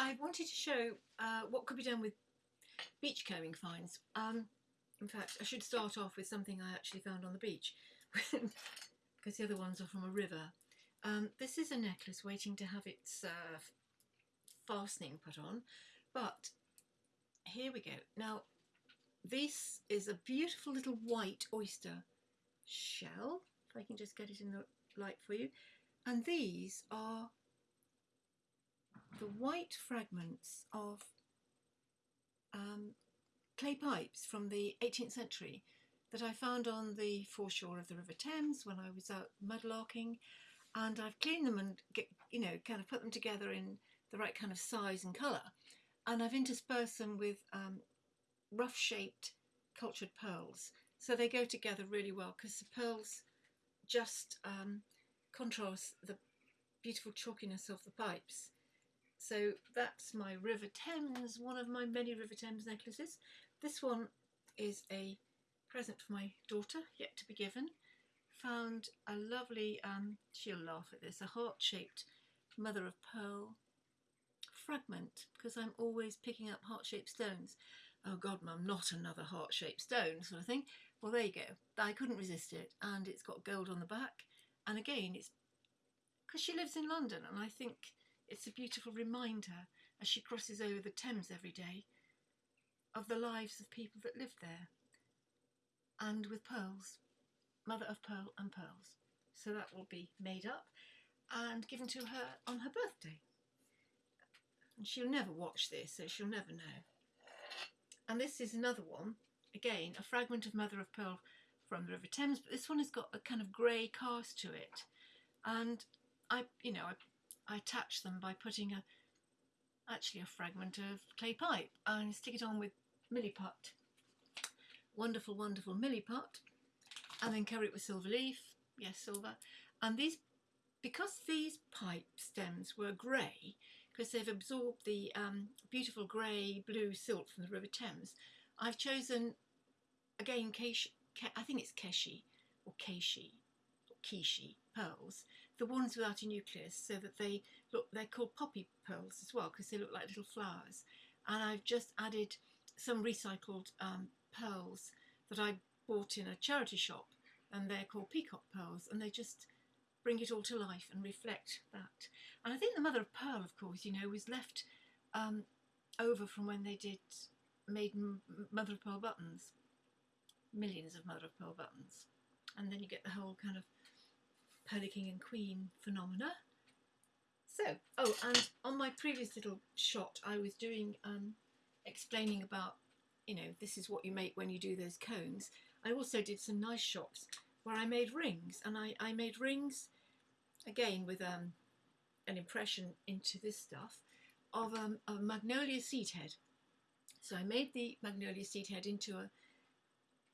I wanted to show uh, what could be done with beachcombing finds. Um, in fact, I should start off with something I actually found on the beach because the other ones are from a river. Um, this is a necklace waiting to have its uh, fastening put on, but here we go. Now, this is a beautiful little white oyster shell, if I can just get it in the light for you, and these are the white fragments of um, clay pipes from the 18th century that I found on the foreshore of the River Thames when I was out mudlarking. And I've cleaned them and get, you know kind of put them together in the right kind of size and colour. And I've interspersed them with um, rough shaped cultured pearls. So they go together really well because the pearls just um, contrast the beautiful chalkiness of the pipes so that's my River Thames, one of my many River Thames necklaces. This one is a present for my daughter, yet to be given. Found a lovely, um, she'll laugh at this, a heart-shaped mother of pearl fragment, because I'm always picking up heart-shaped stones. Oh God, mum, not another heart-shaped stone sort of thing. Well, there you go. I couldn't resist it, and it's got gold on the back. And again, it's because she lives in London, and I think it's a beautiful reminder as she crosses over the Thames every day of the lives of people that lived there. And with pearls, mother of pearl and pearls. So that will be made up and given to her on her birthday. And she'll never watch this, so she'll never know. And this is another one, again, a fragment of mother of pearl from the River Thames, but this one has got a kind of grey cast to it. And I, you know, I I attach them by putting a actually a fragment of clay pipe and stick it on with milliput. Wonderful, wonderful milliput. And then cover it with silver leaf. Yes, silver. And these, because these pipe stems were grey, because they've absorbed the um, beautiful grey blue silt from the River Thames, I've chosen, again, Keishi, I think it's Keshi or Keishi or Kishi pearls the ones without a nucleus so that they look, they're called poppy pearls as well because they look like little flowers. And I've just added some recycled um, pearls that I bought in a charity shop and they're called peacock pearls and they just bring it all to life and reflect that. And I think the mother of pearl, of course, you know, was left um, over from when they did made mother of pearl buttons, millions of mother of pearl buttons. And then you get the whole kind of King and Queen phenomena. So, oh, and on my previous little shot, I was doing, um, explaining about, you know, this is what you make when you do those cones. I also did some nice shots where I made rings, and I, I made rings, again, with um, an impression into this stuff, of um, a magnolia seed head. So I made the magnolia seed head into a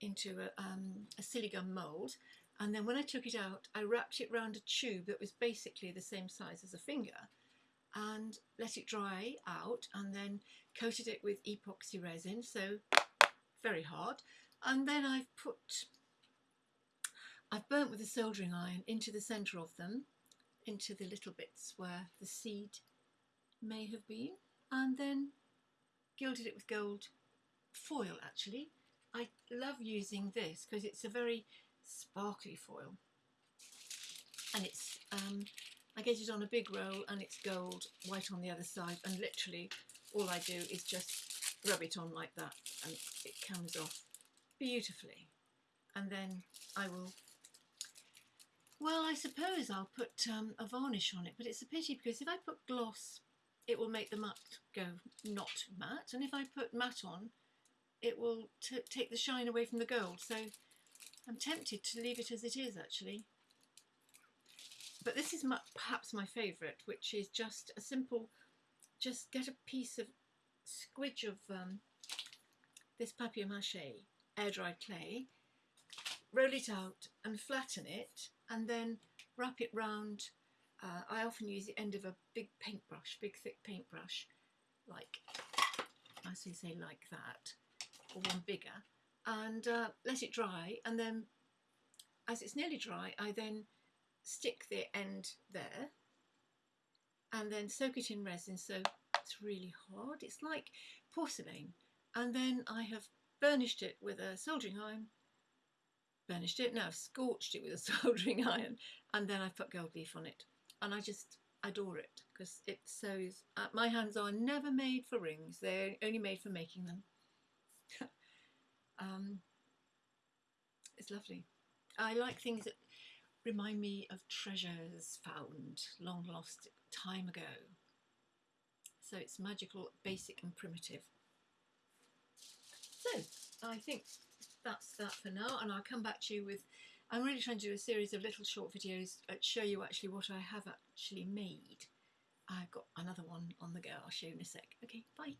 into a, um, a siligum mould and then when I took it out, I wrapped it round a tube that was basically the same size as a finger and let it dry out and then coated it with epoxy resin, so very hard. And then I've put, I've burnt with a soldering iron into the centre of them, into the little bits where the seed may have been, and then gilded it with gold foil actually. I love using this because it's a very sparkly foil. And it's um, I get it on a big roll and it's gold white on the other side. And literally all I do is just rub it on like that and it comes off beautifully. And then I will well I suppose I'll put um, a varnish on it but it's a pity because if I put gloss it will make the matte go not matte. And if I put matte on it will take the shine away from the gold. So I'm tempted to leave it as it is actually. But this is my, perhaps my favourite, which is just a simple, just get a piece of squidge of um, this papier-mâché air-dried clay, roll it out and flatten it, and then wrap it round. Uh, I often use the end of a big paintbrush, big thick paintbrush, like, I say, say like that, or one bigger, and uh, let it dry and then as it's nearly dry I then stick the end there and then soak it in resin so it's really hard. It's like porcelain. And then I have burnished it with a soldering iron, burnished it, now I've scorched it with a soldering iron, and then I've put gold leaf on it. And I just adore it because it sews. Uh, my hands are never made for rings, they're only made for making them. um, it's lovely. I like things that remind me of treasures found long lost time ago. So it's magical, basic and primitive. So I think that's that for now and I'll come back to you with I'm really trying to do a series of little short videos that show you actually what I have actually made. I've got another one on the go, I'll show you in a sec. Okay, bye.